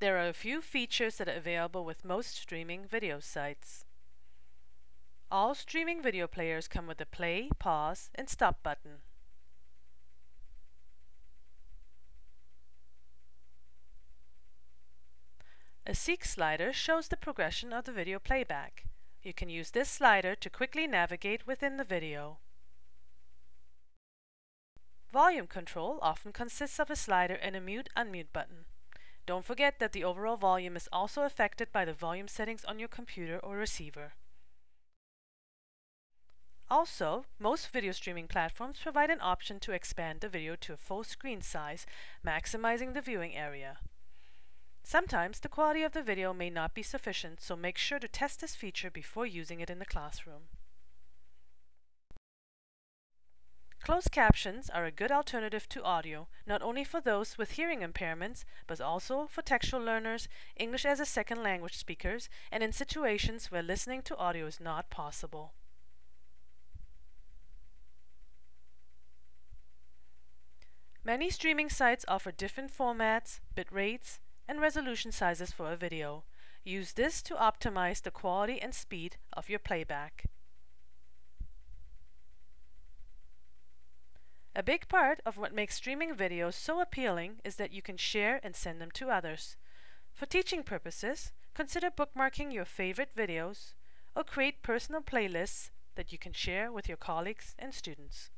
There are a few features that are available with most streaming video sites. All streaming video players come with a play, pause, and stop button. A seek slider shows the progression of the video playback. You can use this slider to quickly navigate within the video. Volume control often consists of a slider and a mute-unmute button. Don't forget that the overall volume is also affected by the volume settings on your computer or receiver. Also, most video streaming platforms provide an option to expand the video to a full screen size, maximizing the viewing area. Sometimes the quality of the video may not be sufficient, so make sure to test this feature before using it in the classroom. Closed captions are a good alternative to audio, not only for those with hearing impairments, but also for textual learners, English as a second language speakers, and in situations where listening to audio is not possible. Many streaming sites offer different formats, bit rates, and resolution sizes for a video. Use this to optimize the quality and speed of your playback. A big part of what makes streaming videos so appealing is that you can share and send them to others. For teaching purposes, consider bookmarking your favorite videos or create personal playlists that you can share with your colleagues and students.